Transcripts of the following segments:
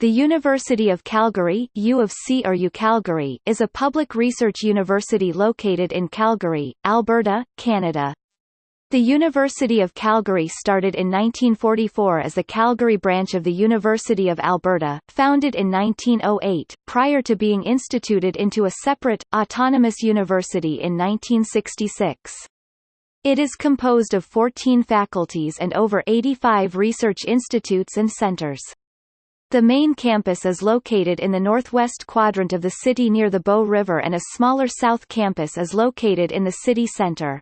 The University of Calgary U of C or UCalgary is a public research university located in Calgary, Alberta, Canada. The University of Calgary started in 1944 as the Calgary branch of the University of Alberta, founded in 1908, prior to being instituted into a separate, autonomous university in 1966. It is composed of 14 faculties and over 85 research institutes and centres. The main campus is located in the northwest quadrant of the city near the Bow River and a smaller south campus is located in the city center.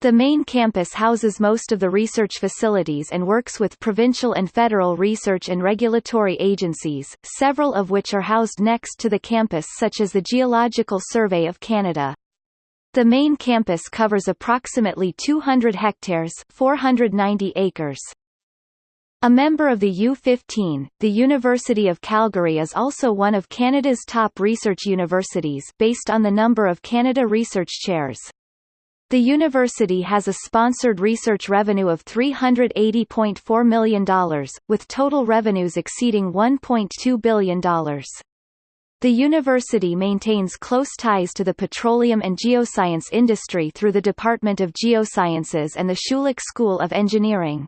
The main campus houses most of the research facilities and works with provincial and federal research and regulatory agencies, several of which are housed next to the campus such as the Geological Survey of Canada. The main campus covers approximately 200 hectares 490 acres. A member of the U15, the University of Calgary is also one of Canada's top research universities based on the number of Canada Research Chairs. The university has a sponsored research revenue of $380.4 million, with total revenues exceeding $1.2 billion. The university maintains close ties to the petroleum and geoscience industry through the Department of Geosciences and the Schulich School of Engineering.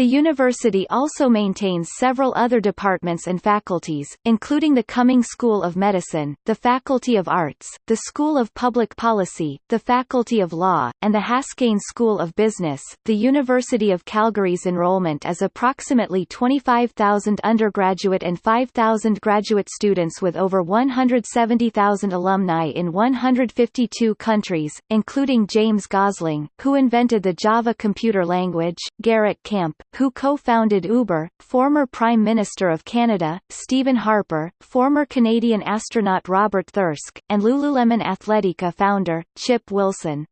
The university also maintains several other departments and faculties, including the Cumming School of Medicine, the Faculty of Arts, the School of Public Policy, the Faculty of Law, and the Haskayne School of Business. The University of Calgary's enrollment is approximately 25,000 undergraduate and 5,000 graduate students with over 170,000 alumni in 152 countries, including James Gosling, who invented the Java computer language, Garrett Camp, who co-founded Uber, former Prime Minister of Canada, Stephen Harper, former Canadian astronaut Robert Thirsk, and Lululemon Athletica founder, Chip Wilson.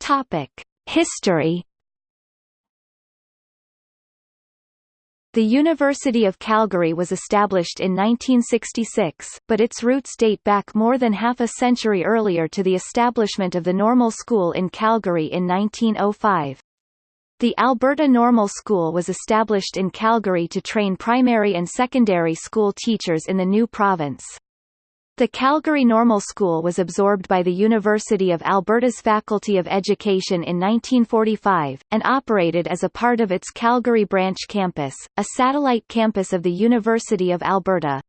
Topic: History The University of Calgary was established in 1966, but its roots date back more than half a century earlier to the establishment of the Normal School in Calgary in 1905. The Alberta Normal School was established in Calgary to train primary and secondary school teachers in the new province. The Calgary Normal School was absorbed by the University of Alberta's Faculty of Education in 1945, and operated as a part of its Calgary Branch campus, a satellite campus of the University of Alberta.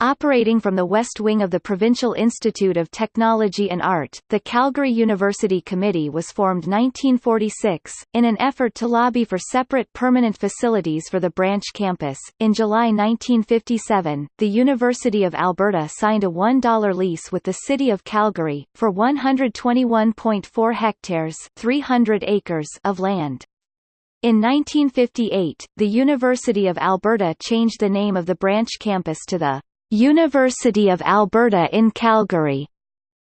Operating from the west wing of the Provincial Institute of Technology and Art, the Calgary University Committee was formed 1946, in an effort to lobby for separate permanent facilities for the branch campus. In July 1957, the University of Alberta signed a $1 lease with the City of Calgary, for 121.4 hectares 300 acres of land. In 1958, the University of Alberta changed the name of the branch campus to the University of Alberta in Calgary,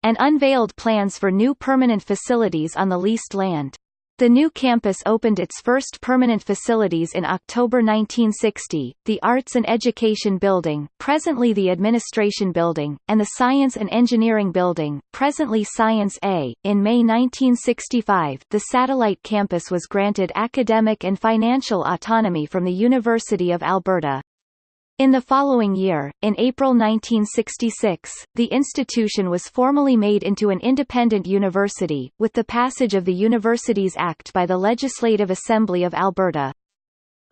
and unveiled plans for new permanent facilities on the leased land. The new campus opened its first permanent facilities in October 1960, the Arts and Education Building presently the Administration Building, and the Science and Engineering Building presently Science A. In May 1965 the satellite campus was granted academic and financial autonomy from the University of Alberta. In the following year, in April 1966, the institution was formally made into an independent university, with the passage of the Universities Act by the Legislative Assembly of Alberta.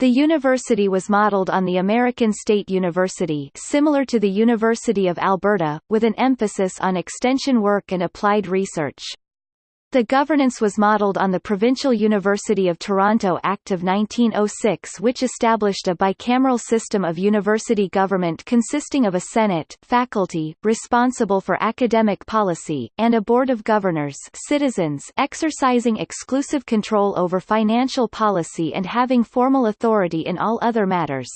The university was modelled on the American State University similar to the University of Alberta, with an emphasis on extension work and applied research. The governance was modelled on the Provincial University of Toronto Act of 1906 which established a bicameral system of university government consisting of a Senate faculty responsible for academic policy, and a Board of Governors citizens exercising exclusive control over financial policy and having formal authority in all other matters.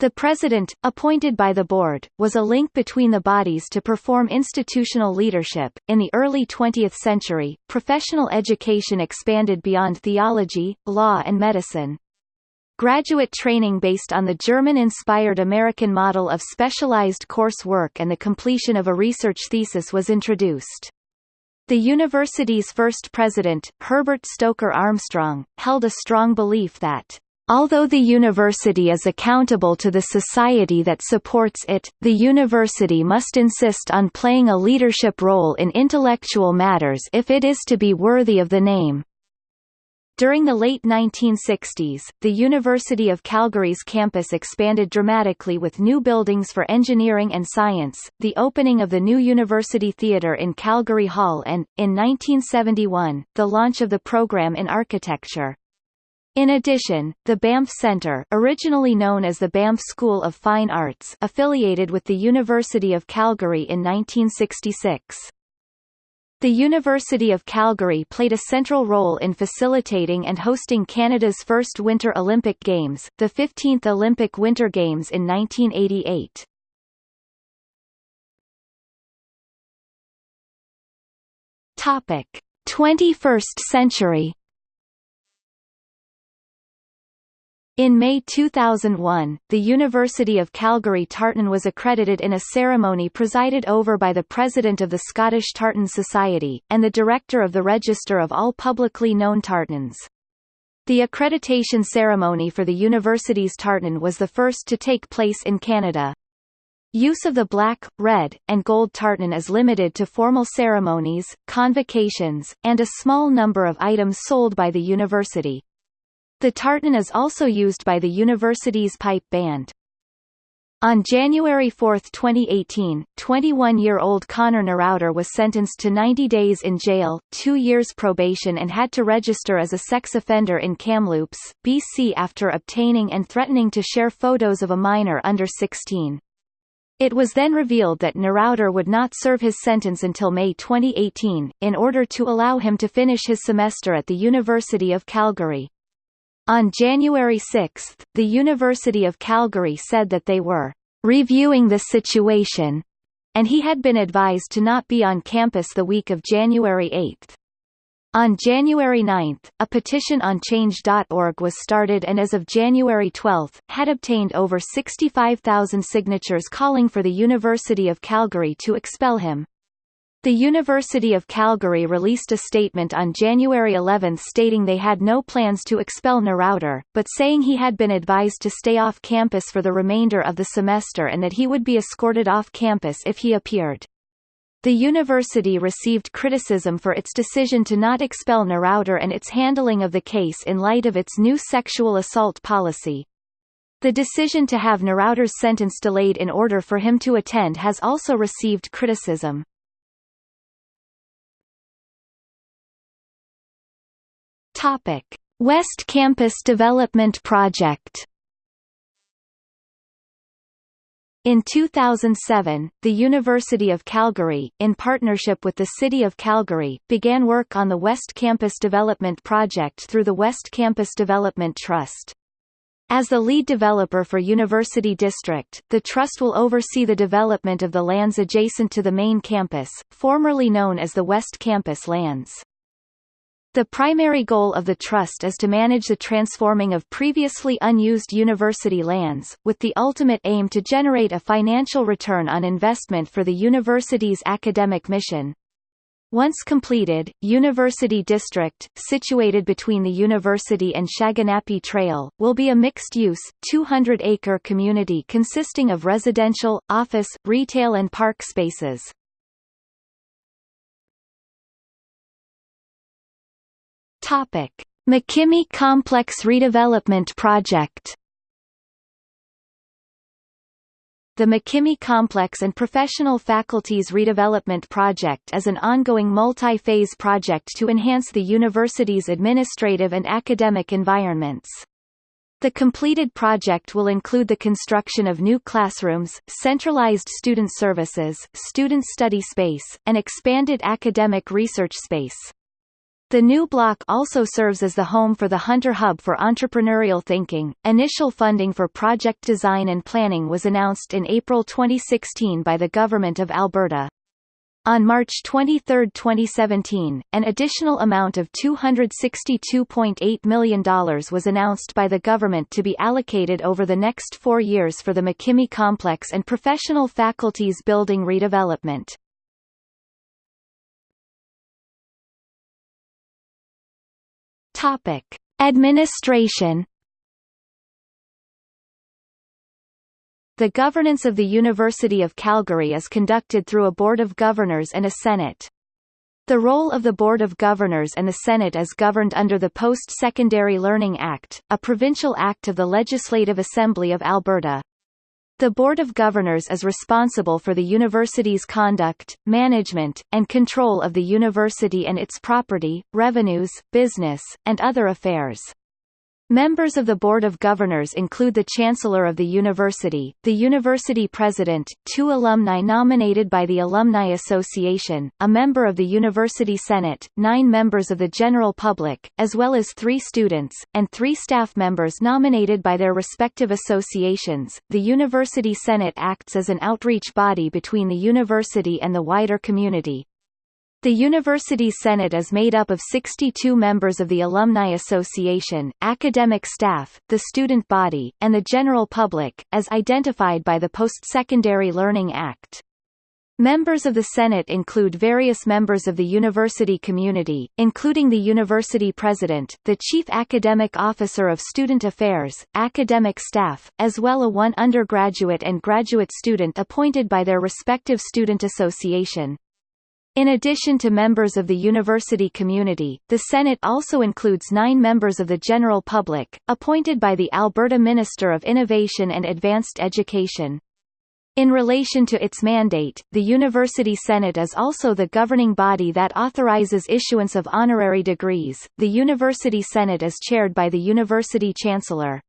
The president, appointed by the board, was a link between the bodies to perform institutional leadership. In the early 20th century, professional education expanded beyond theology, law, and medicine. Graduate training based on the German-inspired American model of specialized course work and the completion of a research thesis was introduced. The university's first president, Herbert Stoker Armstrong, held a strong belief that Although the university is accountable to the society that supports it, the university must insist on playing a leadership role in intellectual matters if it is to be worthy of the name. During the late 1960s, the University of Calgary's campus expanded dramatically with new buildings for engineering and science, the opening of the new University Theatre in Craigie Hall and, in 1971, the launch of the program in architecture. In addition, the Banff Centre originally known as the Banff School of Fine Arts affiliated with the University of Calgary in 1966. The University of Calgary played a central role in facilitating and hosting Canada's first Winter Olympic Games, the 15th Olympic Winter Games in 1988. Topic: 21st century In May 2001, the University of Calgary Tartan was accredited in a ceremony presided over by the President of the Scottish Tartan Society, and the Director of the Register of all publicly known tartans. The accreditation ceremony for the university's tartan was the first to take place in Canada. Use of the black, red, and gold tartan is limited to formal ceremonies, convocations, and a small number of items sold by the university. The tartan is also used by the university's pipe band. On January 4, 2018, 21-year-old Connor Neurauter was sentenced to 90 days in jail, two years probation and had to register as a sex offender in Kamloops, BC after obtaining and threatening to share photos of a minor under 16. It was then revealed that Neurauter would not serve his sentence until May 2018, in order to allow him to finish his semester at the University of Calgary. On January 6, the University of Calgary said that they were reviewing the situation, and he had been advised to not be on campus the week of January 8. On January 9, a petition on Change.org was started and as of January 12, had obtained over 65,000 signatures calling for the University of Calgary to expel him. The University of Calgary released a statement on January 11 stating they had no plans to expel Neurauter, but saying he had been advised to stay off campus for the remainder of the semester and that he would be escorted off campus if he appeared. The university received criticism for its decision to not expel Neurauter and its handling of the case in light of its new sexual assault policy. The decision to have Neurauter's sentence delayed in order for him to attend has also received criticism. Topic: West Campus Development Project. In 2007, the University of Calgary, in partnership with the City of Calgary, began work on the West Campus Development Project through the West Campus Development Trust. As the lead developer for University District, the Trust will oversee the development of the lands adjacent to the main campus, formerly known as the West Campus lands. The primary goal of the Trust is to manage the transforming of previously unused university lands, with the ultimate aim to generate a financial return on investment for the university's academic mission. Once completed, University District, situated between the university and Shaganappi Trail, will be a mixed-use, 200-acre community consisting of residential, office, retail and park spaces. Topic: MacKimmie Complex Redevelopment Project. The MacKimmie Complex and Professional Faculties Redevelopment Project is an ongoing multi-phase project to enhance the university's administrative and academic environments. The completed project will include the construction of new classrooms, centralized student services, student study space, and expanded academic research space. The new block also serves as the home for the Hunter Hub for Entrepreneurial Thinking. Initial funding for project design and planning was announced in April 2016 by the Government of Alberta. On March 23, 2017, an additional amount of $262.8 million was announced by the government to be allocated over the next four years for the MacKimmie Complex and Professional Faculties Building redevelopment. Topic: Administration The governance of the University of Calgary is conducted through a Board of Governors and a Senate. The role of the Board of Governors and the Senate is governed under the Post-Secondary Learning Act, a provincial act of the Legislative Assembly of Alberta. The Board of Governors is responsible for the university's conduct, management, and control of the university and its property, revenues, business, and other affairs. Members of the Board of Governors include the Chancellor of the University, the University President, two alumni nominated by the Alumni Association, a member of the University Senate, nine members of the general public, as well as three students, and three staff members nominated by their respective associations. The University Senate acts as an outreach body between the university and the wider community, the University Senate is made up of 62 members of the Alumni Association, academic staff, the student body, and the general public, as identified by the Post-Secondary Learning Act. Members of the Senate include various members of the university community, including the university president, the chief academic officer of student affairs, academic staff, as well as one undergraduate and graduate student appointed by their respective student association. In addition to members of the university community, the Senate also includes nine members of the general public, appointed by the Alberta Minister of Innovation and Advanced Education. In relation to its mandate, the University Senate is also the governing body that authorizes issuance of honorary degrees. The University Senate is chaired by the University Chancellor.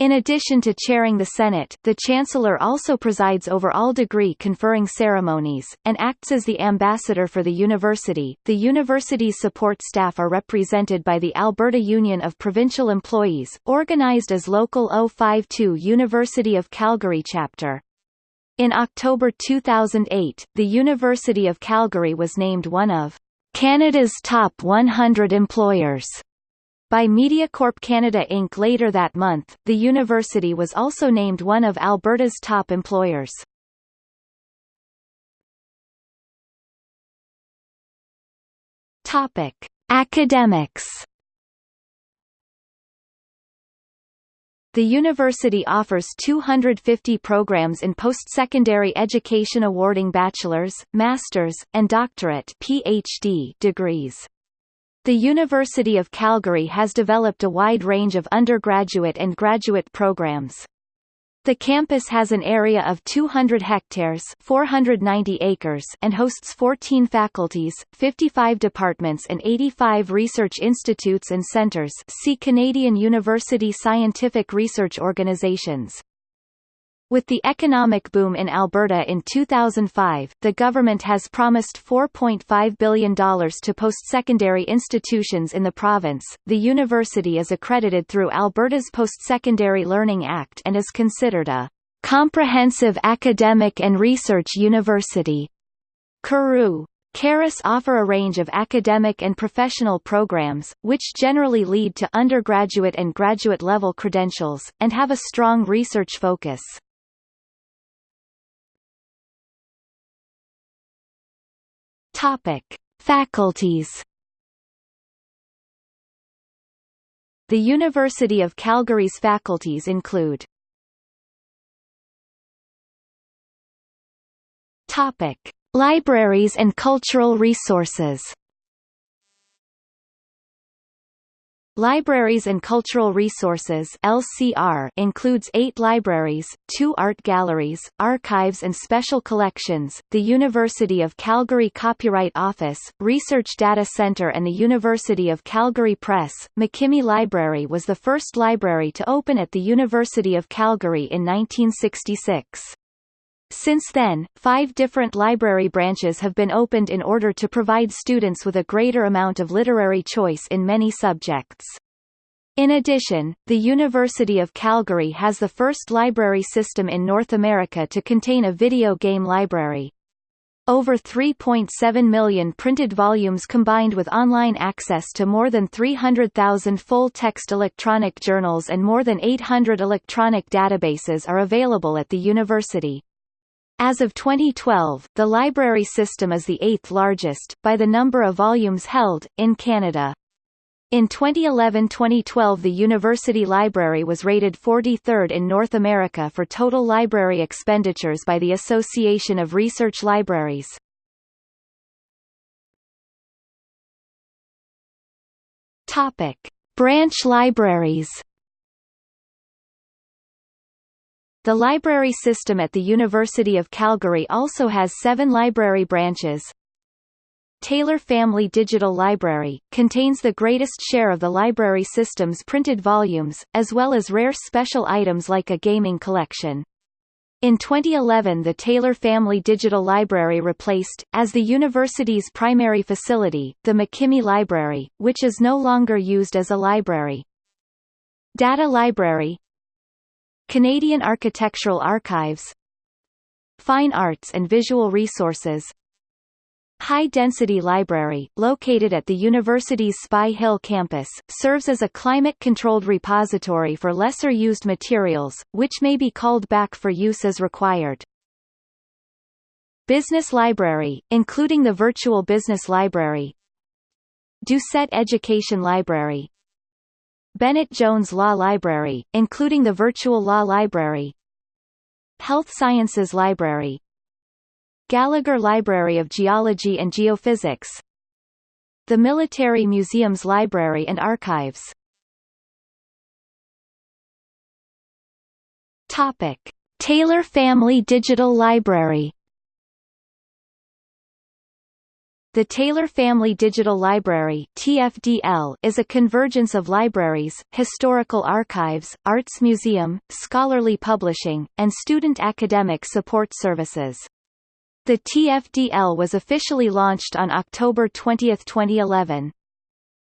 In addition to chairing the Senate, the Chancellor also presides over all degree conferring ceremonies, and acts as the ambassador for the university. The university's support staff are represented by the Alberta Union of Provincial Employees, organized as Local 052 University of Calgary Chapter. In October 2008, the University of Calgary was named one of Canada's top 100 employers by MediaCorp Canada Inc. Later that month, the university was also named one of Alberta's top employers. Topic: Academics. The university offers 250 programs in post-secondary education awarding bachelor's, master's, and doctorate PhD degrees. The University of Calgary has developed a wide range of undergraduate and graduate programs. The campus has an area of 200 hectares 490 acres and hosts 14 faculties, 55 departments and 85 research institutes and centres see Canadian University Scientific Research Organizations. With the economic boom in Alberta in 2005, the government has promised $4.5 billion to post-secondary institutions in the province. The university is accredited through Alberta's Post-Secondary Learning Act and is considered a comprehensive academic and research university. CARU CARUS offer a range of academic and professional programs, which generally lead to undergraduate and graduate level credentials, and have a strong research focus. Topic: Faculties. The University of Calgary's faculties include Topic: Libraries and cultural resources. Libraries and Cultural Resources LCR includes eight libraries, two art galleries, archives and special collections, the University of Calgary Copyright Office, Research Data Centre and the University of Calgary Press. MacKimmie Library was the first library to open at the University of Calgary in 1966. Since then, five different library branches have been opened in order to provide students with a greater amount of literary choice in many subjects. In addition, the University of Calgary has the first library system in North America to contain a video game library. Over 3.7 million printed volumes combined with online access to more than 300,000 full-text electronic journals and more than 800 electronic databases are available at the university. As of 2012, the library system is the eighth largest, by the number of volumes held, in Canada. In 2011-2012 the university library was rated 43rd in North America for total library expenditures by the Association of Research Libraries. Branch libraries. The library system at the University of Calgary also has seven library branches, Taylor Family Digital Library, contains the greatest share of the library system's printed volumes, as well as rare special items like a gaming collection. In 2011 the Taylor Family Digital Library replaced, as the university's primary facility, the MacKimmie Library, which is no longer used as a library. Data Library Canadian Architectural Archives Fine Arts and Visual Resources High-density library, located at the university's Spy Hill campus, serves as a climate-controlled repository for lesser-used materials, which may be called back for use as required. Business Library, including the Virtual Business Library Doucette Education Library Bennett Jones Law Library, including the Virtual Law Library Health Sciences Library Gallagher Library of Geology and Geophysics The Military Museum's Library and Archives Topic. Taylor Family Digital Library The Taylor Family Digital Library TFDL is a convergence of libraries, historical archives, arts museum, scholarly publishing, and student academic support services. The TFDL was officially launched on October 20, 2011.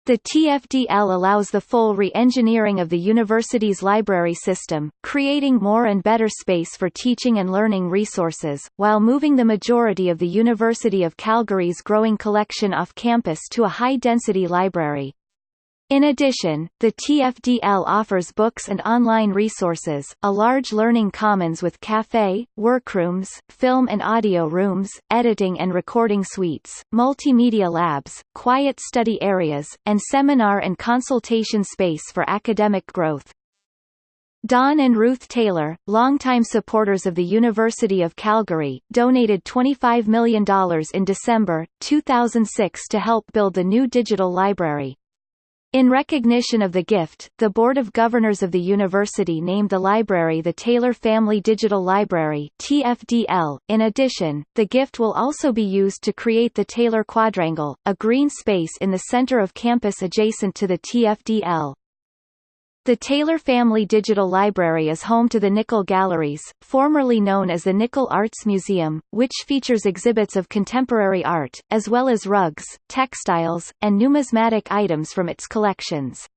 The TFDL allows the full re-engineering of the university's library system, creating more and better space for teaching and learning resources, while moving the majority of the University of Calgary's growing collection off campus to a high-density library. In addition, the TFDL offers books and online resources, a large learning commons with cafe, workrooms, film and audio rooms, editing and recording suites, multimedia labs, quiet study areas, and seminar and consultation space for academic growth. Don and Ruth Taylor, longtime supporters of the University of Calgary, donated $25 million in December, 2006 to help build the new digital library. In recognition of the gift, the Board of Governors of the university named the library the Taylor Family Digital Library TFDL. .In addition, the gift will also be used to create the Taylor Quadrangle, a green space in the center of campus adjacent to the TFDL. The Taylor Family Digital Library is home to the Nickle Galleries, formerly known as the Nickle Arts Museum, which features exhibits of contemporary art, as well as rugs, textiles, and numismatic items from its collections.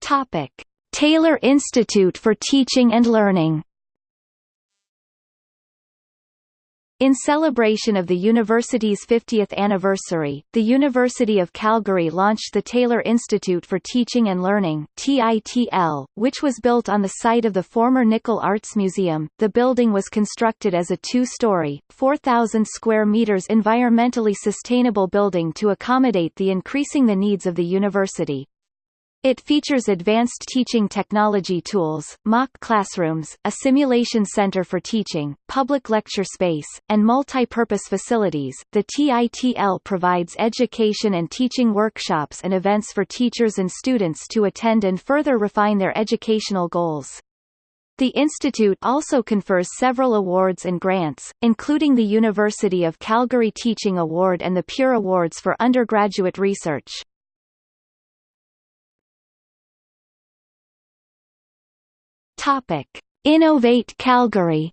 Topic. Taylor Institute for Teaching and Learning In celebration of the university's 50th anniversary, the University of Calgary launched the Taylor Institute for Teaching and Learning (TITL), which was built on the site of the former Nickle Arts Museum. The building was constructed as a two-story, 4,000 square meters environmentally sustainable building to accommodate the increasing the needs of the university. It features advanced teaching technology tools, mock classrooms, a simulation center for teaching, public lecture space, and multi-purpose facilities. The TITL provides education and teaching workshops and events for teachers and students to attend and further refine their educational goals. The institute also confers several awards and grants, including the University of Calgary Teaching Award and the Pure Awards for undergraduate research. Topic: Innovate Calgary.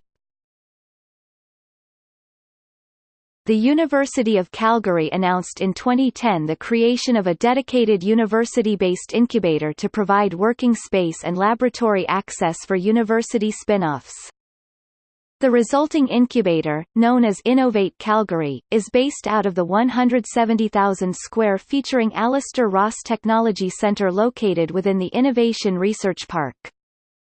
The University of Calgary announced in 2010 the creation of a dedicated university-based incubator to provide working space and laboratory access for university spin-offs. The resulting incubator, known as Innovate Calgary, is based out of the 170,000 square featuring Alastair Ross Technology Centre located within the Innovation Research Park.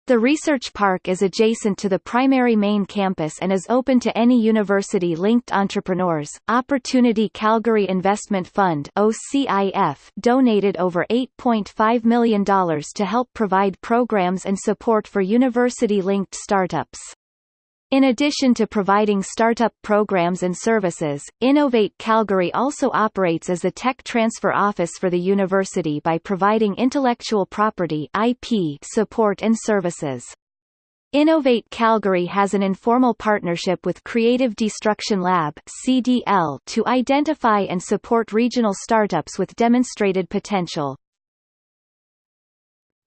The research park is adjacent to the primary main campus and is open to any university-linked entrepreneurs. Opportunity Calgary Investment Fund (OCIF) donated over $8.5 million to help provide programs and support for university-linked startups. In addition to providing startup programs and services, Innovate Calgary also operates as the tech transfer office for the university by providing intellectual property IP support and services. Innovate Calgary has an informal partnership with Creative Destruction Lab CDL to identify and support regional startups with demonstrated potential.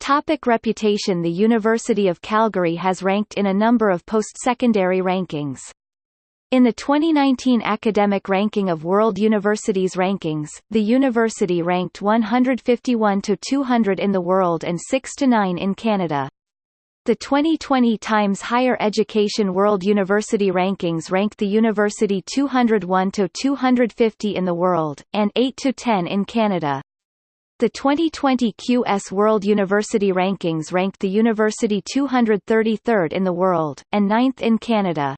Topic reputation The University of Calgary has ranked in a number of post-secondary rankings. In the 2019 academic ranking of World Universities Rankings, the university ranked 151 to 200 in the world and 6 to 9 in Canada. The 2020 Times Higher Education World University Rankings ranked the university 201 to 250 in the world and 8 to 10 in Canada. The 2020 QS World University Rankings ranked the university 233rd in the world, and 9th in Canada.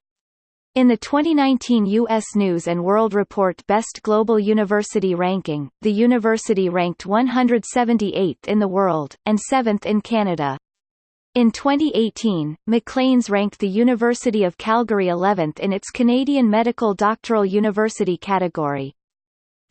In the 2019 U.S. News & World Report Best Global University Ranking, the university ranked 178th in the world, and 7th in Canada. In 2018, Maclean's ranked the University of Calgary 11th in its Canadian Medical Doctoral University category.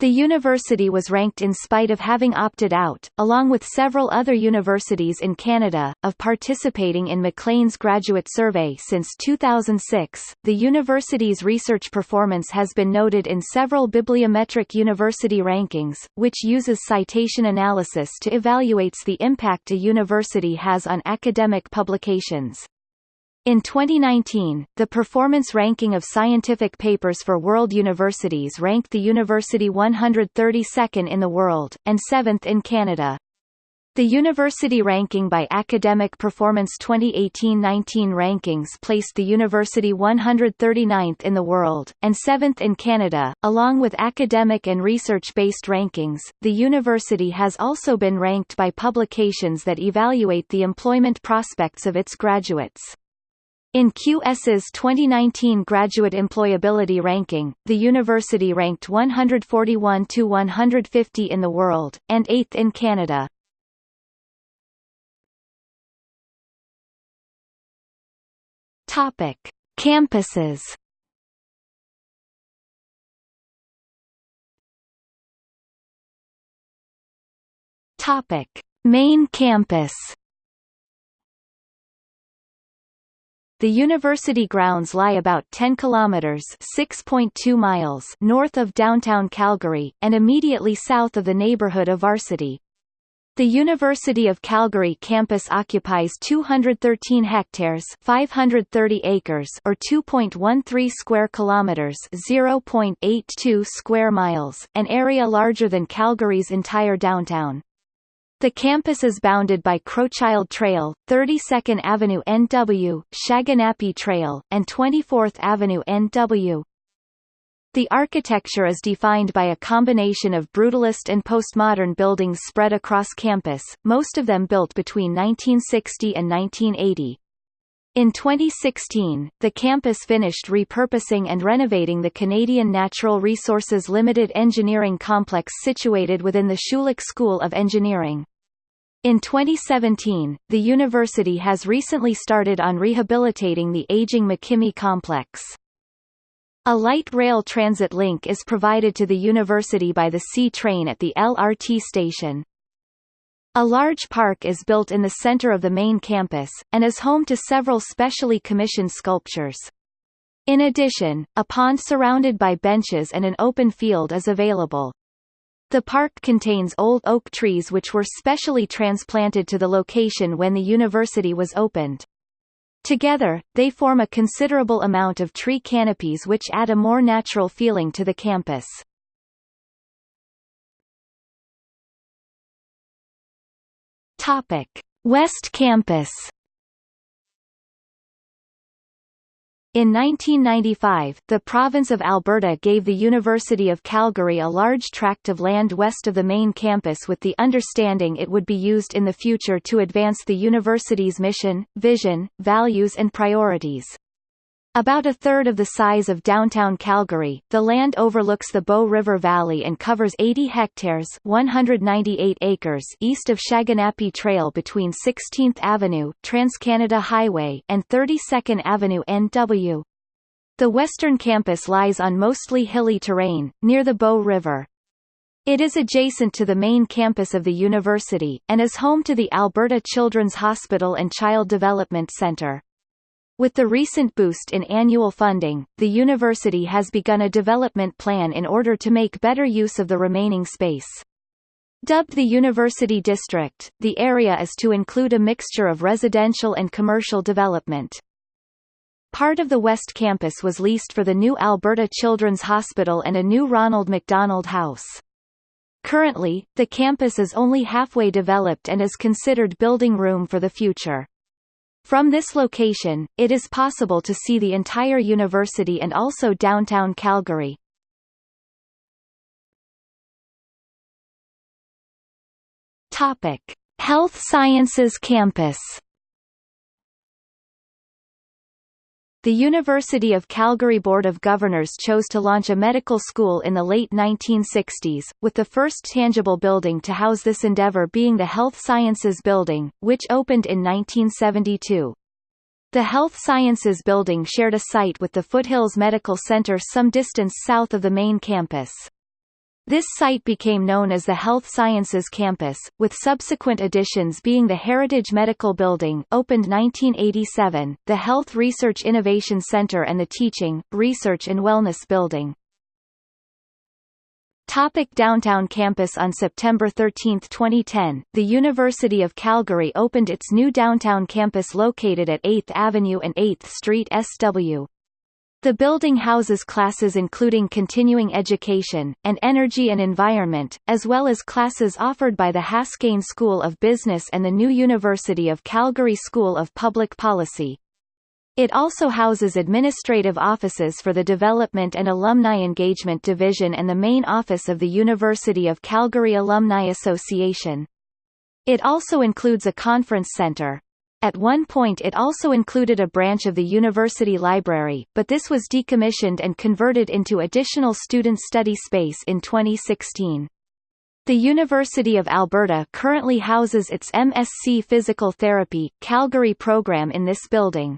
The university was ranked in spite of having opted out, along with several other universities in Canada, of participating in Maclean's graduate survey since 2006. The university's research performance has been noted in several bibliometric university rankings, which uses citation analysis to evaluates the impact a university has on academic publications. In 2019, the performance ranking of scientific papers for world universities ranked the university 132nd in the world, and 7th in Canada. The university ranking by Academic Performance 2018-19 rankings placed the university 139th in the world, and 7th in Canada. Along with academic and research-based rankings, the university has also been ranked by publications that evaluate the employment prospects of its graduates. In QS's 2019 Graduate Employability Ranking, the university ranked 141 to 150 in the world, and 8th in Canada. Topic: Campuses. Topic: Main campus. The university grounds lie about 10 kilometers (6.2 miles) north of downtown Calgary and immediately south of the neighborhood of Varsity. The University of Calgary campus occupies 213 hectares, 530 acres, or 2.13 square kilometers, 0.82 square miles, an area larger than Calgary's entire downtown. The campus is bounded by Crowchild Trail, 32nd Avenue NW, Shaganappi Trail, and 24th Avenue NW. The architecture is defined by a combination of brutalist and postmodern buildings spread across campus, most of them built between 1960 and 1980. In 2016, the campus finished repurposing and renovating the Canadian Natural Resources Limited engineering complex situated within the Schulich School of Engineering. In 2017, the university has recently started on rehabilitating the aging MacKimmie complex. A light rail transit link is provided to the university by the C train at the LRT station. A large park is built in the center of the main campus, and is home to several specially commissioned sculptures. In addition, a pond surrounded by benches and an open field is available. The park contains old oak trees which were specially transplanted to the location when the university was opened. Together, they form a considerable amount of tree canopies which add a more natural feeling to the campus. Topic: West Campus In 1995, the province of Alberta gave the University of Calgary a large tract of land west of the main campus with the understanding it would be used in the future to advance the university's mission, vision, values and priorities. About a third of the size of downtown Calgary, the land overlooks the Bow River Valley and covers 80 hectares 198 acres east of Shaganappi Trail between 16th Avenue Trans-Canada Highway and 32nd Avenue NW. The western campus lies on mostly hilly terrain, near the Bow River. It is adjacent to the main campus of the university, and is home to the Alberta Children's Hospital and Child Development Centre. With the recent boost in annual funding, the university has begun a development plan in order to make better use of the remaining space. Dubbed the University District, the area is to include a mixture of residential and commercial development. Part of the West Campus was leased for the new Alberta Children's Hospital and a new Ronald McDonald House. Currently, the campus is only halfway developed and is considered building room for the future. From this location, it is possible to see the entire university and also downtown Calgary. Topic: Health Sciences Campus The University of Calgary Board of Governors chose to launch a medical school in the late 1960s, with the first tangible building to house this endeavor being the Health Sciences Building, which opened in 1972. The Health Sciences Building shared a site with the Foothills Medical Center some distance south of the main campus. This site became known as the Health Sciences Campus, with subsequent additions being the Heritage Medical Building opened 1987, the Health Research Innovation Center and the Teaching, Research and Wellness Building. Topic Downtown Campus On September 13, 2010, the University of Calgary opened its new downtown campus located at 8th Avenue and 8th Street SW. The building houses classes including continuing education, and energy and environment, as well as classes offered by the Haskayne School of Business and the new University of Calgary School of Public Policy. It also houses administrative offices for the Development and Alumni Engagement Division and the main office of the University of Calgary Alumni Association. It also includes a conference center, at one point it also included a branch of the university library, but this was decommissioned and converted into additional student study space in 2016. The University of Alberta currently houses its MSc Physical Therapy, Calgary program in this building.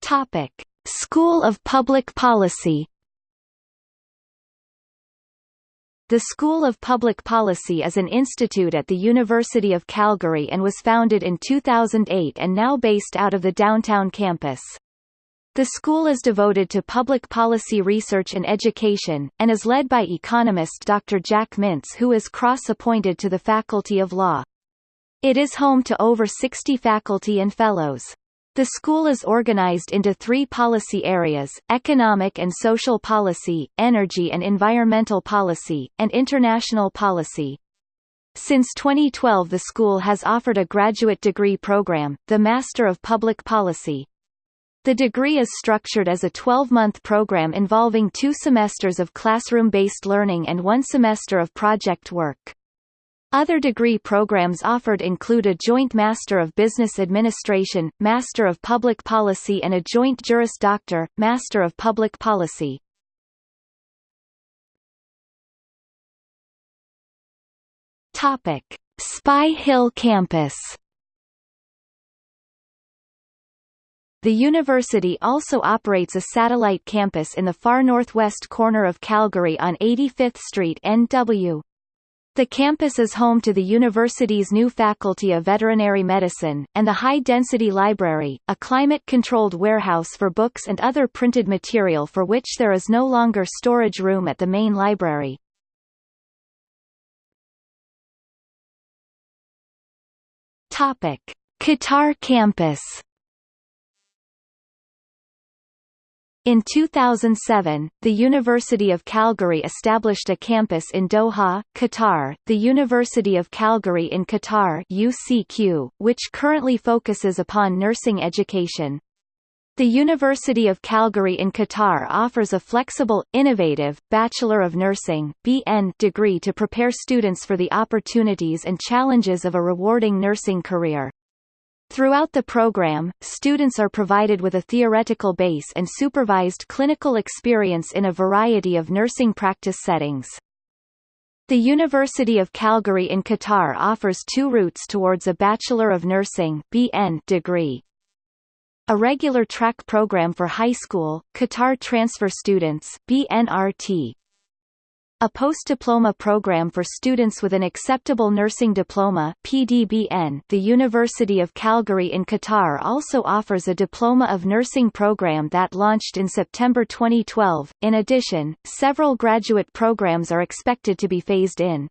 Topic. School of Public Policy The School of Public Policy is an institute at the University of Calgary and was founded in 2008 and now based out of the downtown campus. The school is devoted to public policy research and education, and is led by economist Dr. Jack Mintz who is cross-appointed to the Faculty of Law. It is home to over 60 faculty and fellows. The school is organized into three policy areas, economic and social policy, energy and environmental policy, and international policy. Since 2012 the school has offered a graduate degree program, the Master of Public Policy. The degree is structured as a 12-month program involving two semesters of classroom-based learning and one semester of project work. Other degree programs offered include a Joint Master of Business Administration, Master of Public Policy and a Joint Juris Doctor, Master of Public Policy. Topic: Spy Hill Campus. The university also operates a satellite campus in the far northwest corner of Calgary on 85th Street NW. The campus is home to the university's new Faculty of Veterinary Medicine, and the High Density Library, a climate-controlled warehouse for books and other printed material for which there is no longer storage room at the main library. Qatar campus In 2007, the University of Calgary established a campus in Doha, Qatar, the University of Calgary in Qatar UCQ, which currently focuses upon nursing education. The University of Calgary in Qatar offers a flexible, innovative, Bachelor of Nursing BN degree to prepare students for the opportunities and challenges of a rewarding nursing career. Throughout the program, students are provided with a theoretical base and supervised clinical experience in a variety of nursing practice settings. The University of Calgary in Qatar offers two routes towards a Bachelor of Nursing BN degree. A regular track program for high school, Qatar transfer students BNRT, a post-diploma program for students with an acceptable nursing diploma PDBN. The University of Calgary in Qatar also offers a Diploma of Nursing program that launched in September 2012. In addition, several graduate programs are expected to be phased in.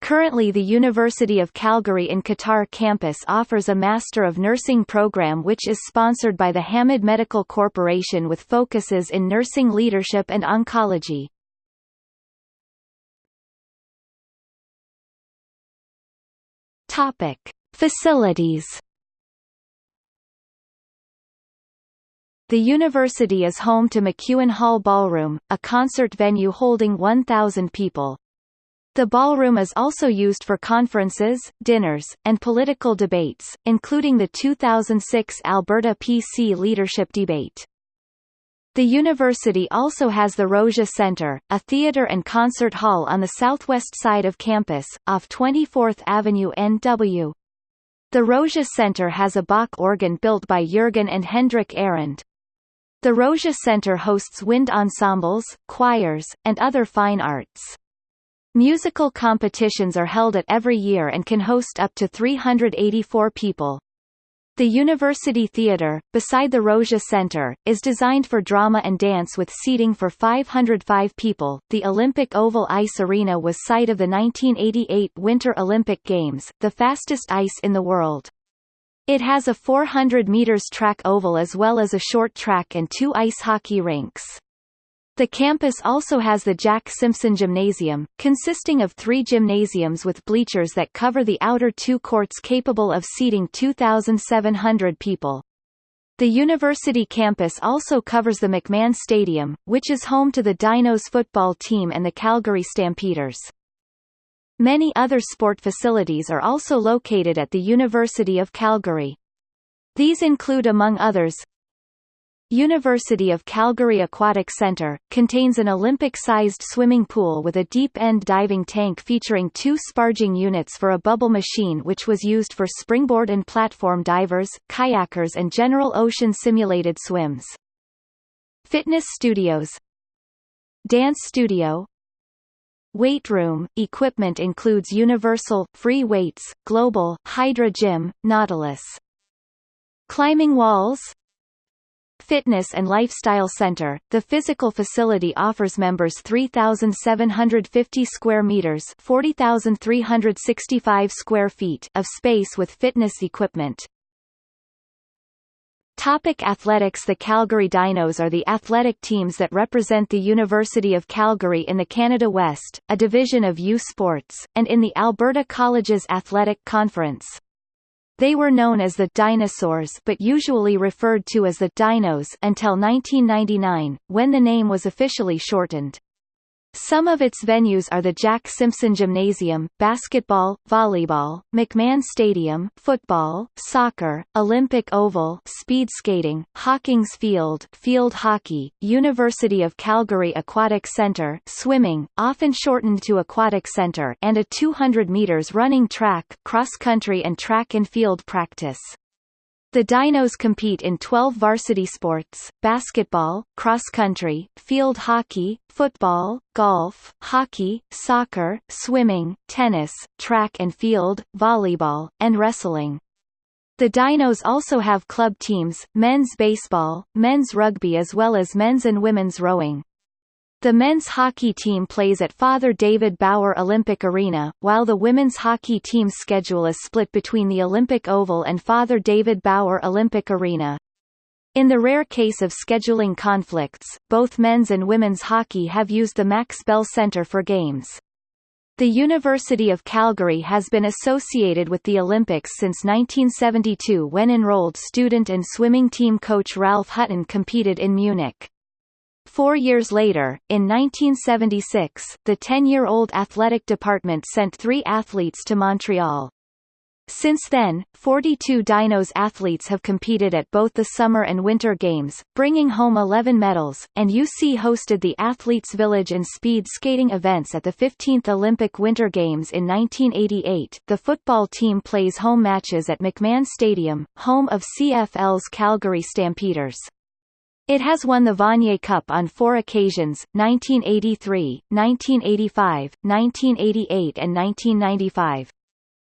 Currently the University of Calgary in Qatar campus offers a Master of Nursing program which is sponsored by the Hamad Medical Corporation with focuses in nursing leadership and oncology. Topic: Facilities. The university is home to MacEwan Hall Ballroom, a concert venue holding 1,000 people. The ballroom is also used for conferences, dinners, and political debates, including the 2006 Alberta PC leadership debate. The university also has the Rozsa Center, a theater and concert hall on the southwest side of campus, off 24th Avenue NW. The Rozsa Center has a Bach organ built by Jürgen and Hendrik Ahrend. The Rozsa Center hosts wind ensembles, choirs, and other fine arts. Musical competitions are held at every year and can host up to 384 people. The University Theatre, beside the Rozsa Center, is designed for drama and dance with seating for 505 people. The Olympic Oval Ice Arena was site of the 1988 Winter Olympic Games, the fastest ice in the world. It has a 400 meters track oval as well as a short track and two ice hockey rinks. The campus also has the Jack Simpson Gymnasium, consisting of three gymnasiums with bleachers that cover the outer two courts capable of seating 2,700 people. The university campus also covers the McMahon Stadium, which is home to the Dinos football team and the Calgary Stampeders. Many other sport facilities are also located at the University of Calgary. These include among others, University of Calgary Aquatic Centre, contains an Olympic-sized swimming pool with a deep-end diving tank featuring two sparging units for a bubble machine which was used for springboard and platform divers, kayakers and general ocean simulated swims. Fitness studios Dance studio Weight room, equipment includes Universal, Free Weights, Global, Hydra Gym, Nautilus. Climbing walls Fitness and Lifestyle Center, the physical facility offers members 3,750 square meters 40,365 square feet of space with fitness equipment. Topic athletics The Calgary Dinos are the athletic teams that represent the University of Calgary in the Canada West, a division of U Sports, and in the Alberta Colleges Athletic Conference. They were known as the Dinosaurs but usually referred to as the Dinos until 1999, when the name was officially shortened. Some of its venues are the Jack Simpson Gymnasium, basketball, volleyball, McMahon Stadium, football, soccer, Olympic Oval, speed skating, Hawkins Field, field hockey, University of Calgary Aquatic Center, swimming, often shortened to Aquatic Center, and a 200 meters running track, cross country and track and field practice. The Dinos compete in 12 varsity sports, basketball, cross-country, field hockey, football, golf, hockey, soccer, swimming, tennis, track and field, volleyball, and wrestling. The Dinos also have club teams, men's baseball, men's rugby as well as men's and women's rowing. The men's hockey team plays at Father David Bauer Olympic Arena, while the women's hockey team's schedule is split between the Olympic Oval and Father David Bauer Olympic Arena. In the rare case of scheduling conflicts, both men's and women's hockey have used the Max Bell Centre for games. The University of Calgary has been associated with the Olympics since 1972 when enrolled student and swimming team coach Ralph Hutton competed in Munich. Four years later, in 1976, the 10-year-old athletic department sent three athletes to Montreal. Since then, 42 Dinos athletes have competed at both the Summer and Winter Games, bringing home 11 medals, and UC hosted the Athletes Village and speed skating events at the 15th Olympic Winter Games in 1988. The football team plays home matches at McMahon Stadium, home of CFL's Calgary Stampeders. It has won the Vanier Cup on four occasions, 1983, 1985, 1988 and 1995.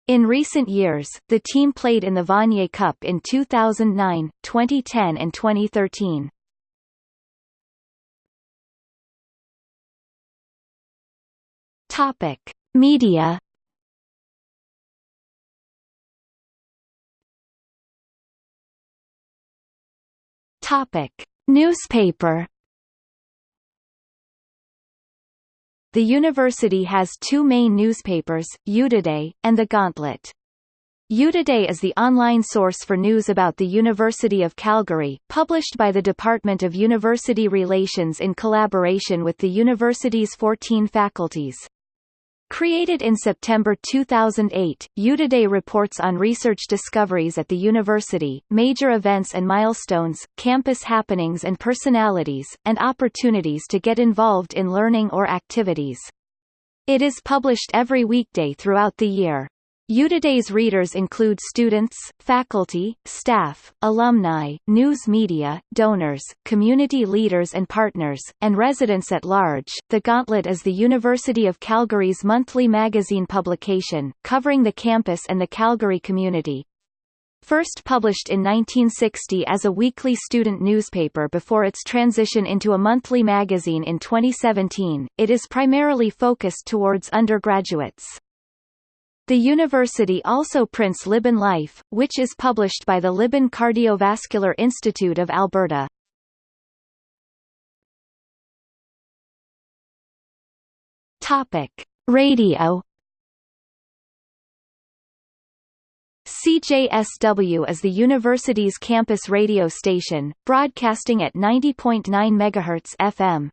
In recent years, the team played in the Vanier Cup in 2009, 2010 and 2013. Topic: Media. Topic: Newspaper. The university has two main newspapers, UToday, and The Gauntlet. UToday is the online source for news about the University of Calgary, published by the Department of University Relations in collaboration with the university's 14 faculties. Created in September 2008, UToday reports on research discoveries at the university, major events and milestones, campus happenings and personalities, and opportunities to get involved in learning or activities. It is published every weekday throughout the year. UToday's readers include students, faculty, staff, alumni, news media, donors, community leaders and partners, and residents at large. The Gauntlet is the University of Calgary's monthly magazine publication, covering the campus and the Calgary community. First published in 1960 as a weekly student newspaper before its transition into a monthly magazine in 2017, it is primarily focused towards undergraduates. The university also prints Libin Life, which is published by the Libin Cardiovascular Institute of Alberta. Topic: Radio. CJSW is the university's campus radio station, broadcasting at 90.9 MHz FM.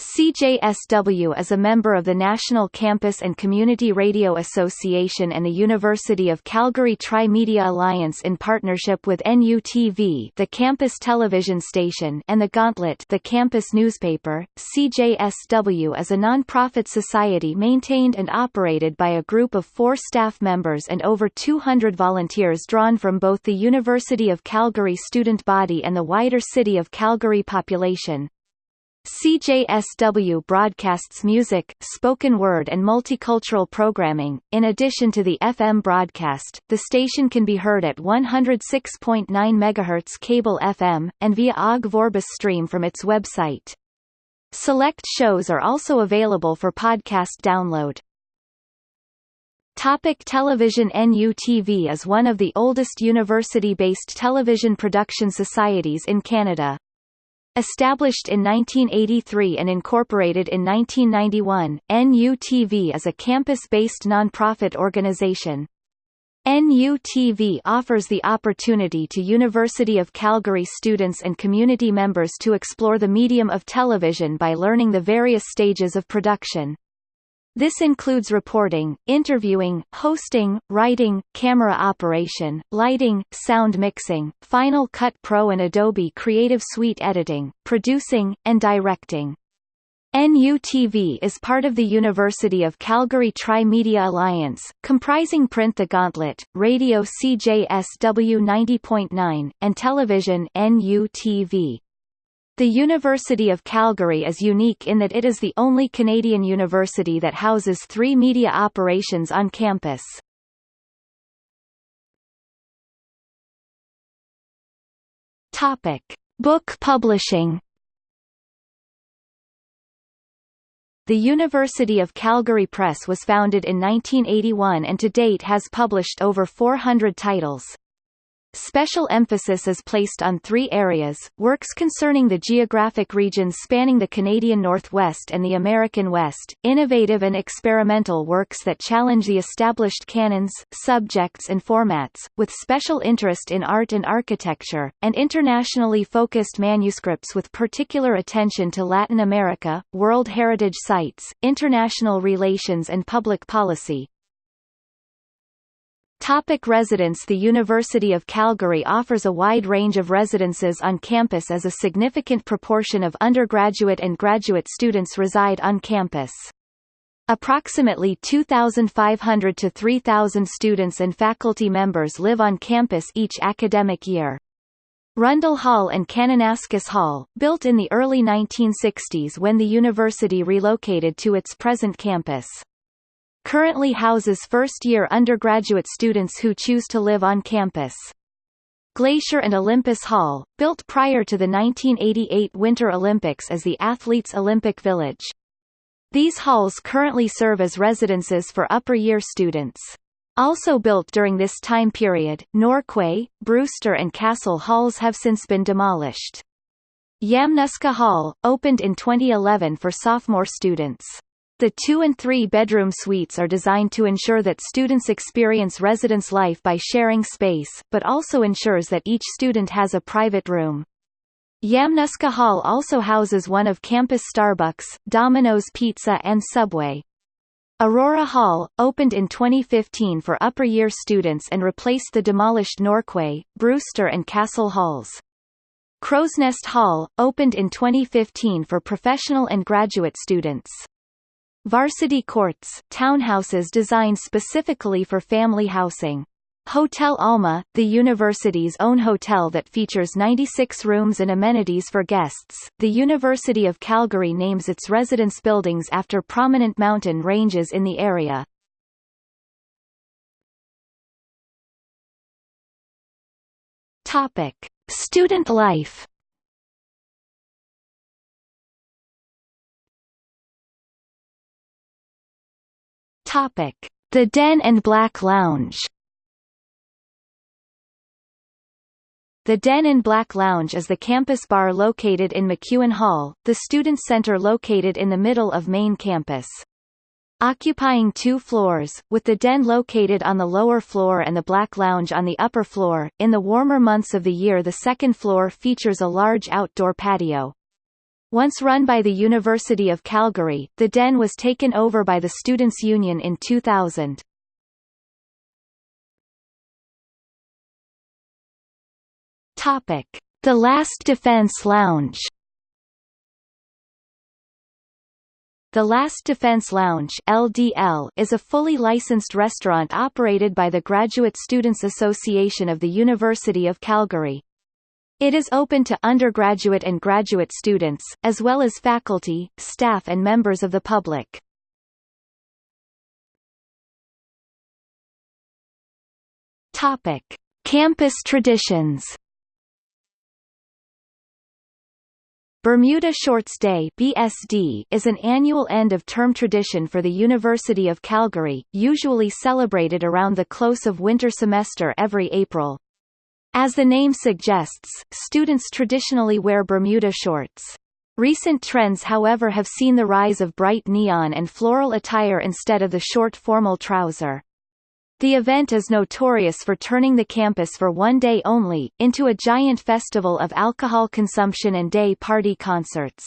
CJSW is a member of the National Campus and Community Radio Association and the University of Calgary Tri-Media Alliance in partnership with NUTV the campus television station and The Gauntlet the campus newspaper. CJSW is a non-profit society maintained and operated by a group of four staff members and over 200 volunteers drawn from both the University of Calgary student body and the wider City of Calgary population. CJSW broadcasts music, spoken word and multicultural programming. In addition to the FM broadcast, the station can be heard at 106.9 MHz cable FM, and via Ogg Vorbis stream from its website. Select shows are also available for podcast download. Topic television NUTV is one of the oldest university-based television production societies in Canada. Established in 1983 and incorporated in 1991, NUTV is a campus-based nonprofit organization. NUTV offers the opportunity to University of Calgary students and community members to explore the medium of television by learning the various stages of production. This includes reporting, interviewing, hosting, writing, camera operation, lighting, sound mixing, Final Cut Pro and Adobe Creative Suite editing, producing, and directing. NUTV is part of the University of Calgary Tri-Media Alliance, comprising print The Gauntlet, radio CJSW 90.9, and television NUTV. The University of Calgary is unique in that it is the only Canadian university that houses three media operations on campus. Topic: Book publishing. The University of Calgary Press was founded in 1981 and to date has published over 400 titles. Special emphasis is placed on three areas, works concerning the geographic regions spanning the Canadian Northwest and the American West, innovative and experimental works that challenge the established canons, subjects and formats, with special interest in art and architecture, and internationally focused manuscripts with particular attention to Latin America, World Heritage Sites, international relations and public policy. Topic residence The University of Calgary offers a wide range of residences on campus as a significant proportion of undergraduate and graduate students reside on campus. Approximately 2,500 to 3,000 students and faculty members live on campus each academic year. Rundle Hall and Kananaskis Hall, built in the early 1960s when the university relocated to its present campus currently houses first-year undergraduate students who choose to live on campus. Glacier and Olympus Hall, built prior to the 1988 Winter Olympics as the Athletes' Olympic Village. These halls currently serve as residences for upper-year students. Also built during this time period, Norquay, Brewster and Castle halls have since been demolished. Yamnuska Hall, opened in 2011 for sophomore students. The two- and three-bedroom suites are designed to ensure that students experience residence life by sharing space, but also ensures that each student has a private room. Yamnuska Hall also houses one of campus Starbucks, Domino's Pizza and Subway. Aurora Hall, opened in 2015 for upper-year students and replaced the demolished Norquay, Brewster and Castle Halls. Crowsnest Hall, opened in 2015 for professional and graduate students. Varsity Courts, townhouses designed specifically for family housing. Hotel Alma, the university's own hotel that features 96 rooms and amenities for guests. The University of Calgary names its residence buildings after prominent mountain ranges in the area. Topic: Student life. Topic: The Den and Black Lounge. The Den and Black Lounge is the campus bar located in MacEwan Hall, the student center located in the middle of main campus. Occupying two floors, with the den located on the lower floor and the Black Lounge on the upper floor, in the warmer months of the year the second floor features a large outdoor patio. Once run by the University of Calgary, the Den was taken over by the Students' Union in 2000. Topic: The Last Defense Lounge. The Last Defense Lounge (LDL) is a fully licensed restaurant operated by the Graduate Students Association of the University of Calgary. It is open to undergraduate and graduate students, as well as faculty, staff and members of the public. Topic: Campus traditions. Bermuda Shorts Day (BSD) is an annual end-of-term tradition for the University of Calgary, usually celebrated around the close of winter semester every April. As the name suggests, students traditionally wear Bermuda shorts. Recent trends however have seen the rise of bright neon and floral attire instead of the short formal trouser. The event is notorious for turning the campus for one day only, into a giant festival of alcohol consumption and day party concerts.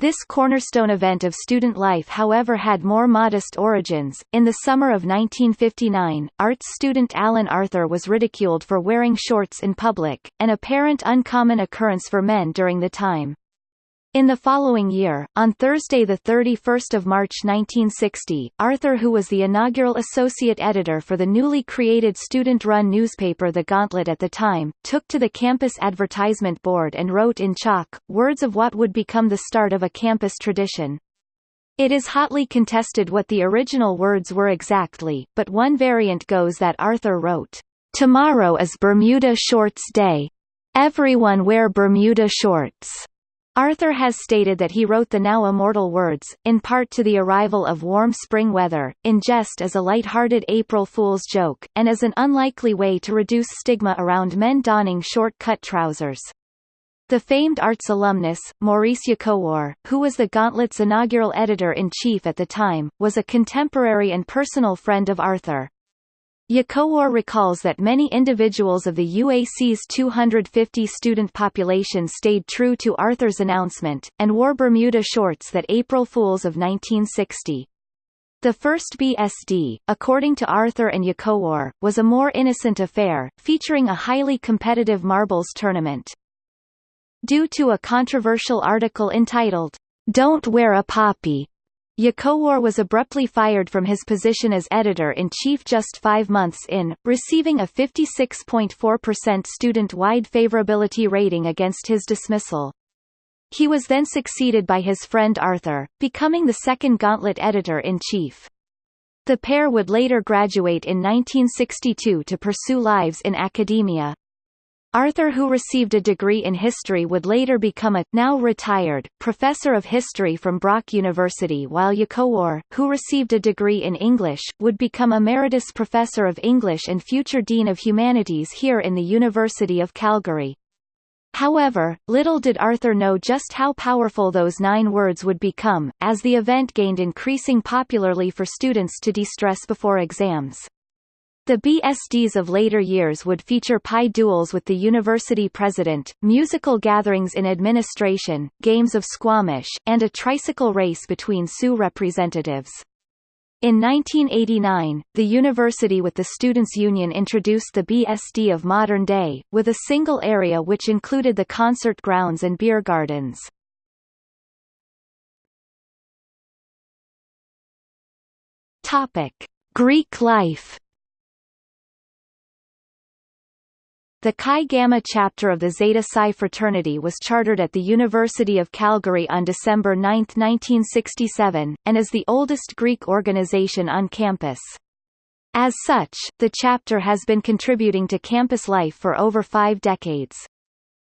This cornerstone event of student life however had more modest origins. In the summer of 1959, arts student Alan Arthur was ridiculed for wearing shorts in public, an apparent uncommon occurrence for men during the time. In the following year, on Thursday 31 March 1960, Arthur who was the inaugural associate editor for the newly created student-run newspaper The Gauntlet at the time, took to the campus advertisement board and wrote in chalk, words of what would become the start of a campus tradition. It is hotly contested what the original words were exactly, but one variant goes that Arthur wrote, "'Tomorrow is Bermuda Shorts Day. Everyone wear Bermuda shorts.' Arthur has stated that he wrote the now immortal words, in part to the arrival of warm spring weather, in jest as a light-hearted April Fool's joke, and as an unlikely way to reduce stigma around men donning short-cut trousers. The famed arts alumnus, Maurice Yacowar, who was the Gauntlet's inaugural editor-in-chief at the time, was a contemporary and personal friend of Arthur. Yacowar recalls that many individuals of the UAC's 250 student population stayed true to Arthur's announcement, and wore Bermuda shorts that April Fools of 1960. The first BSD, according to Arthur and Yacowar, was a more innocent affair, featuring a highly competitive marbles tournament. Due to a controversial article entitled, Don't Wear a Poppy, Yacowar was abruptly fired from his position as editor-in-chief just five months in, receiving a 56.4% student-wide favorability rating against his dismissal. He was then succeeded by his friend Arthur, becoming the second Gauntlet editor-in-chief. The pair would later graduate in 1962 to pursue lives in academia. Arthur who received a degree in history would later become a, now retired, professor of history from Brock University while Yacowar, who received a degree in English, would become emeritus professor of English and future dean of humanities here in the University of Calgary. However, little did Arthur know just how powerful those nine words would become, as the event gained increasing popularly for students to de-stress before exams. The BSDs of later years would feature pie duels with the university president, musical gatherings in administration, games of squamish, and a tricycle race between Sioux representatives. In 1989, the university with the Students' Union introduced the BSD of modern day, with a single area which included the concert grounds and beer gardens. Greek life The Chi Gamma chapter of the Zeta Psi fraternity was chartered at the University of Calgary on December 9, 1967, and is the oldest Greek organization on campus. As such, the chapter has been contributing to campus life for over five decades.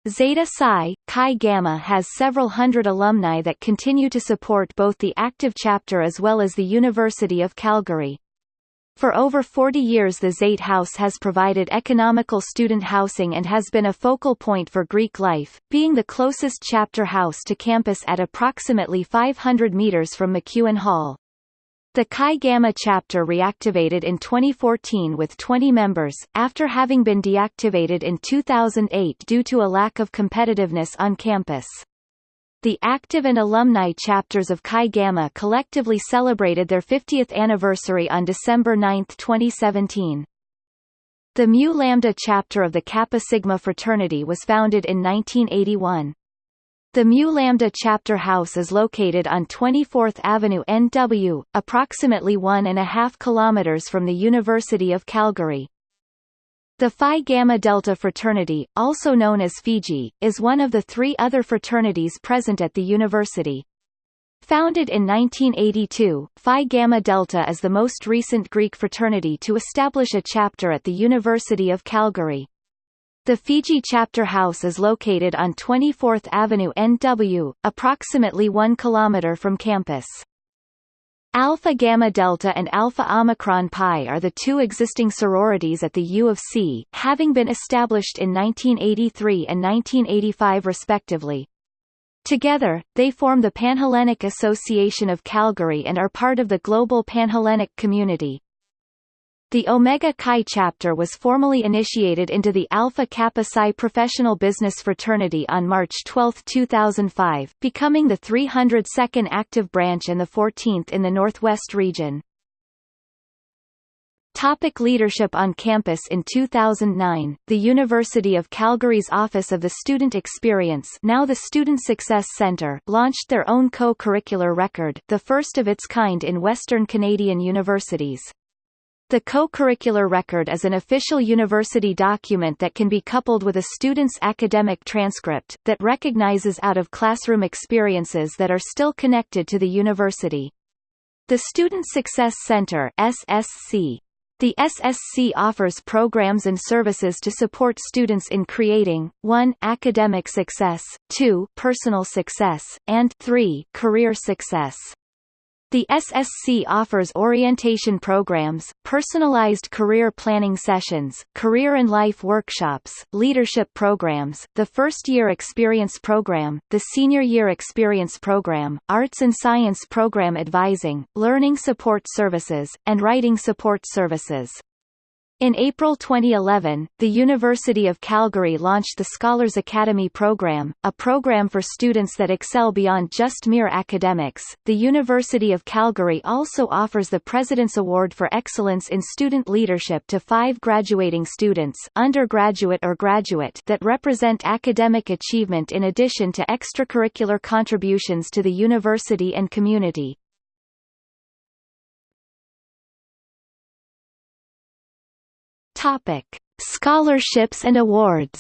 Zeta Psi, Chi Gamma has several hundred alumni that continue to support both the active chapter as well as the University of Calgary. For over 40 years the Zate House has provided economical student housing and has been a focal point for Greek life, being the closest chapter house to campus at approximately 500 meters from MacEwan Hall. The Chi Gamma chapter reactivated in 2014 with 20 members, after having been deactivated in 2008 due to a lack of competitiveness on campus. The active and alumni chapters of Chi Gamma collectively celebrated their 50th anniversary on December 9, 2017. The Mu Lambda chapter of the Kappa Sigma fraternity was founded in 1981. The Mu Lambda chapter house is located on 24th Avenue NW, approximately one and a half kilometers from the University of Calgary. The Phi Gamma Delta fraternity, also known as Fiji, is one of the three other fraternities present at the university. Founded in 1982, Phi Gamma Delta is the most recent Greek fraternity to establish a chapter at the University of Calgary. The Fiji chapter house is located on 24th Avenue NW, approximately 1 km from campus. Alpha Gamma Delta and Alpha Omicron Pi are the two existing sororities at the U of C, having been established in 1983 and 1985 respectively. Together, they form the Panhellenic Association of Calgary and are part of the global Panhellenic community. The Omega Chi chapter was formally initiated into the Alpha Kappa Psi professional business fraternity on March 12, 2005, becoming the 302nd active branch and the 14th in the Northwest region. Topic leadership on campus In 2009, the University of Calgary's Office of the Student Experience now the Student Success Centre launched their own co-curricular record, the first of its kind in Western Canadian universities. The co-curricular record is an official university document that can be coupled with a student's academic transcript, that recognizes out-of-classroom experiences that are still connected to the university. The Student Success Center SSC The SSC offers programs and services to support students in creating 1. academic success, 2. personal success, and 3. career success. The SSC offers orientation programs, personalized career planning sessions, career and life workshops, leadership programs, the First Year Experience Program, the Senior Year Experience Program, Arts and Science Program Advising, Learning Support Services, and Writing Support Services. In April 2011, the University of Calgary launched the Scholars Academy program, a program for students that excel beyond just mere academics. The University of Calgary also offers the President's Award for Excellence in Student Leadership to five graduating students, undergraduate or graduate, that represent academic achievement in addition to extracurricular contributions to the university and community. Topic: Scholarships and awards.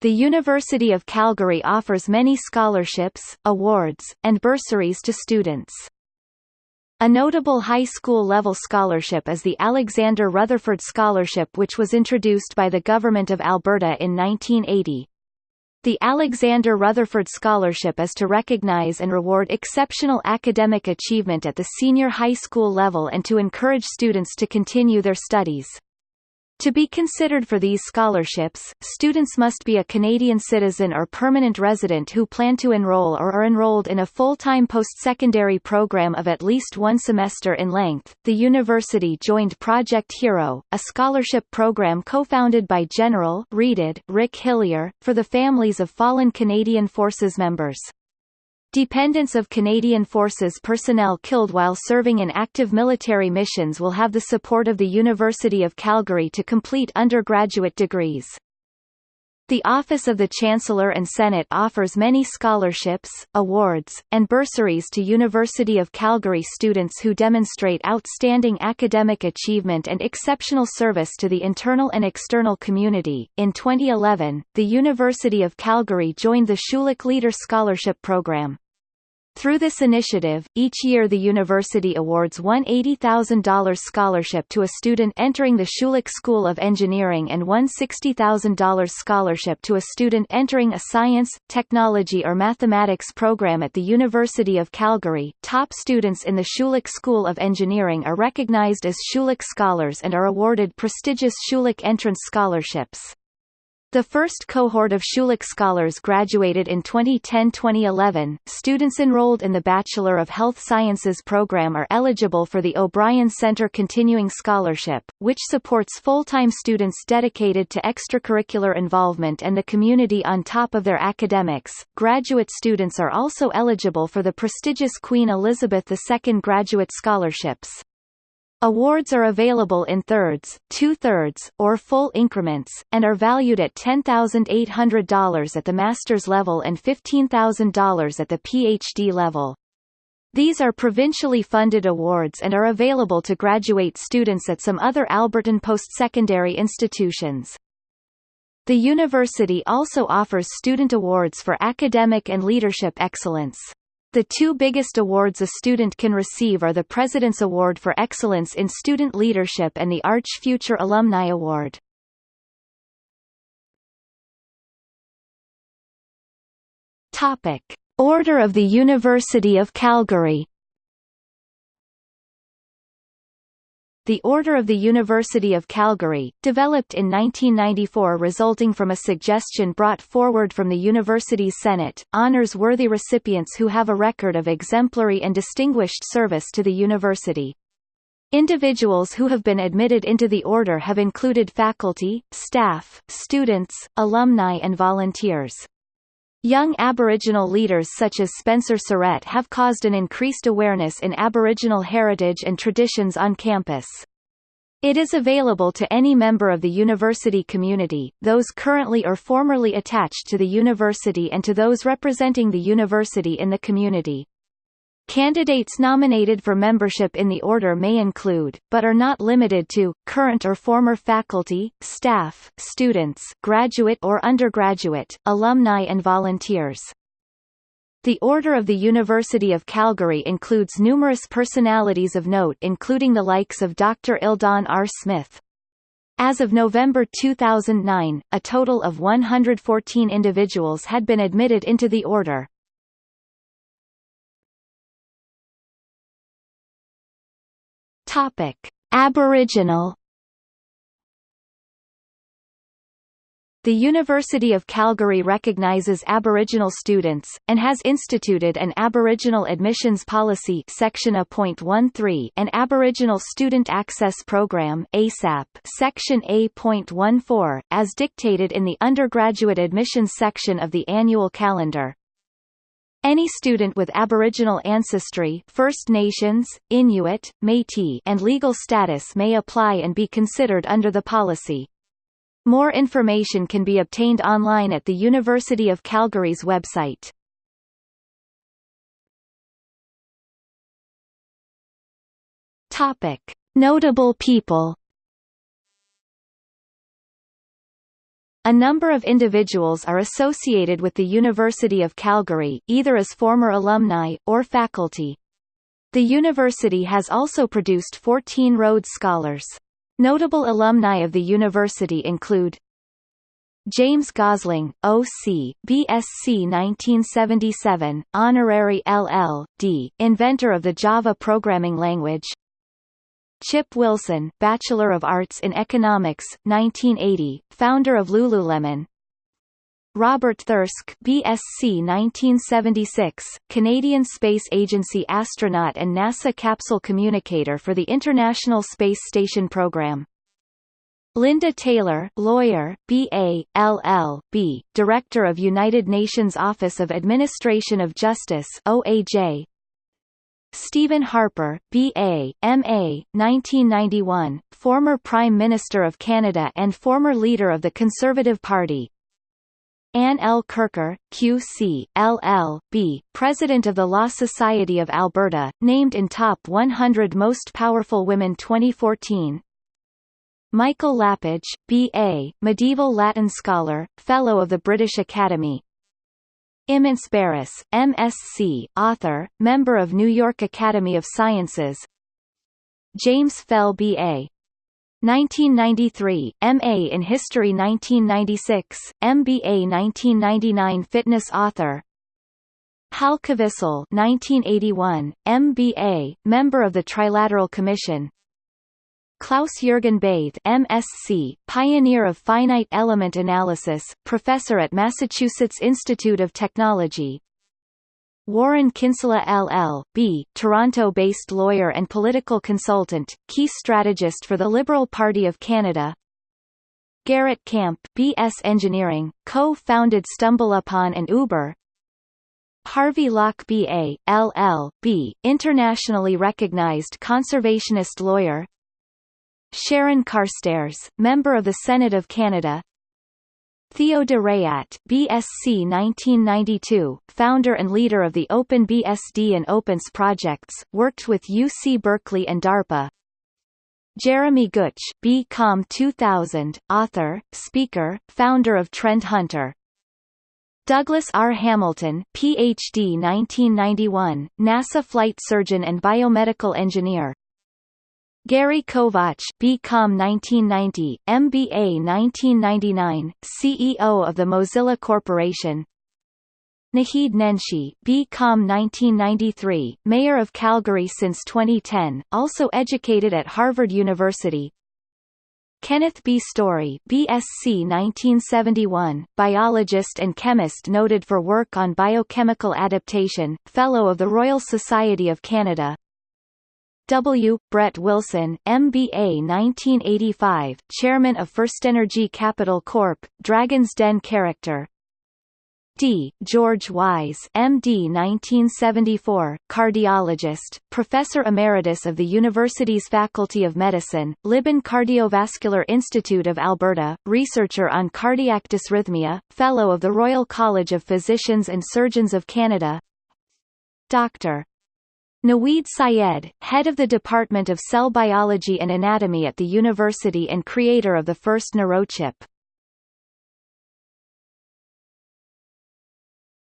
The University of Calgary offers many scholarships, awards, and bursaries to students. A notable high school-level scholarship is the Alexander Rutherford Scholarship which was introduced by the Government of Alberta in 1980. The Alexander Rutherford Scholarship is to recognize and reward exceptional academic achievement at the senior high school level and to encourage students to continue their studies. To be considered for these scholarships, students must be a Canadian citizen or permanent resident who plan to enroll or are enrolled in a full-time post-secondary program of at least one semester in length. The university joined Project Hero, a scholarship program co-founded by General Reeded Rick Hillier, for the families of fallen Canadian Forces members. Dependents of Canadian Forces personnel killed while serving in active military missions will have the support of the University of Calgary to complete undergraduate degrees. The Office of the Chancellor and Senate offers many scholarships, awards, and bursaries to University of Calgary students who demonstrate outstanding academic achievement and exceptional service to the internal and external community. In 2011, the University of Calgary joined the Schulich Leader Scholarship Program. Through this initiative, each year the university awards one $80,000 scholarship to a student entering the Schulich School of Engineering and one $60,000 scholarship to a student entering a science, technology or mathematics program at the University of Calgary. Top students in the Schulich School of Engineering are recognized as Schulich Scholars and are awarded prestigious Schulich Entrance Scholarships. The first cohort of Schulich scholars graduated in 2010-2011. Students enrolled in the Bachelor of Health Sciences program are eligible for the O'Brien Center Continuing Scholarship, which supports full-time students dedicated to extracurricular involvement and the community on top of their academics. Graduate students are also eligible for the prestigious Queen Elizabeth II Graduate Scholarships. Awards are available in thirds, two-thirds, or full increments, and are valued at $10,800 at the master's level and $15,000 at the PhD level. These are provincially funded awards and are available to graduate students at some other Albertan post-secondary institutions. The university also offers student awards for academic and leadership excellence. The two biggest awards a student can receive are the President's Award for Excellence in Student Leadership and the Arch Future Alumni Award. Topic. Order of the University of Calgary The Order of the University of Calgary, developed in 1994 resulting from a suggestion brought forward from the university's Senate, honors worthy recipients who have a record of exemplary and distinguished service to the university. Individuals who have been admitted into the order have included faculty, staff, students, alumni and volunteers. Young Aboriginal leaders such as Spencer Surrett have caused an increased awareness in Aboriginal heritage and traditions on campus. It is available to any member of the university community, those currently or formerly attached to the university and to those representing the university in the community. Candidates nominated for membership in the order may include, but are not limited to, current or former faculty, staff, students graduate or undergraduate, alumni and volunteers. The Order of the University of Calgary includes numerous personalities of note including the likes of Dr. Eldon R. Smith. As of November 2009, a total of 114 individuals had been admitted into the order. Topic: Aboriginal The University of Calgary recognizes Aboriginal students, and has instituted an Aboriginal Admissions Policy Section A.13 and Aboriginal Student Access Program ASAP Section A.14, as dictated in the undergraduate admissions section of the annual calendar. Any student with Aboriginal ancestry First Nations, Inuit, Métis and legal status may apply and be considered under the policy. More information can be obtained online at the University of Calgary's website. Topic: Notable people. A number of individuals are associated with the University of Calgary, either as former alumni, or faculty. The university has also produced 14 Rhodes Scholars. Notable alumni of the university include James Gosling, O.C., B.Sc. 1977, Honorary LL.D., inventor of the Java programming language Chip Wilson, Bachelor of Arts in Economics, 1980, founder of Lululemon Robert Thirsk BSc 1976, Canadian Space Agency astronaut and NASA capsule communicator for the International Space Station program. Linda Taylor, lawyer, B.A., LL.B., Director of United Nations Office of Administration of Justice OAJ. Stephen Harper, B.A., M.A., 1991, former Prime Minister of Canada and former leader of the Conservative Party, Anne L. Kirker, Q.C., LL.B., President of the Law Society of Alberta, named in Top 100 Most Powerful Women 2014 Michael Lapidge, B.A., Medieval Latin Scholar, Fellow of the British Academy Imants Barris, M.Sc., author, member of New York Academy of Sciences James Fell B.A., 1993, MA in History 1996, MBA 1999 Fitness author Hal Kvisle 1981, MBA, member of the Trilateral Commission Klaus-Jürgen Bathe MSc, pioneer of finite element analysis, professor at Massachusetts Institute of Technology Warren Kinsella LL.B., Toronto-based lawyer and political consultant, key strategist for the Liberal Party of Canada Garrett Camp BS Engineering, co-founded StumbleUpon and Uber Harvey Locke B.A., LL.B., internationally recognized conservationist lawyer Sharon Carstairs, member of the Senate of Canada Theo de Raadt, BSc 1992, founder and leader of the OpenBSD and OpenS projects, worked with UC Berkeley and DARPA. Jeremy Gutsche, BCom 2000, author, speaker, founder of Trend Hunter. Douglas R. Hamilton, Ph.D. 1991, NASA flight surgeon and biomedical engineer. Gary Kovacs BCom 1990, MBA 1999, CEO of the Mozilla Corporation. Naheed Nenshi BCom 1993, Mayor of Calgary since 2010, also educated at Harvard University. Kenneth B. Storey BSc 1971, biologist and chemist noted for work on biochemical adaptation, Fellow of the Royal Society of Canada W. Brett Wilson, MBA 1985, Chairman of FirstEnergy Capital Corp., Dragon's Den character. D. George Wyse, MD 1974, cardiologist, Professor Emeritus of the university's Faculty of Medicine, Libin Cardiovascular Institute of Alberta, researcher on cardiac dysrhythmia, Fellow of the Royal College of Physicians and Surgeons of Canada Dr. Naweed Syed, head of the Department of Cell Biology and Anatomy at the university and creator of the first neurochip.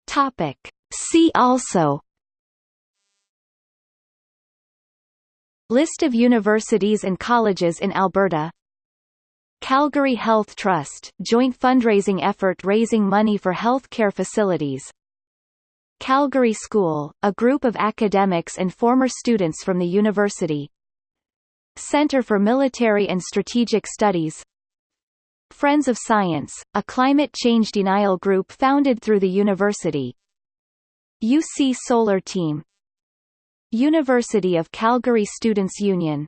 Topic: See also. List of universities and colleges in Alberta. Calgary Health Trust joint fundraising effort raising money for health care facilities Calgary School, a group of academics and former students from the university. Center for Military and Strategic Studies. Friends of Science, a climate change denial group founded through the university. UC Solar Team. University of Calgary Students' Union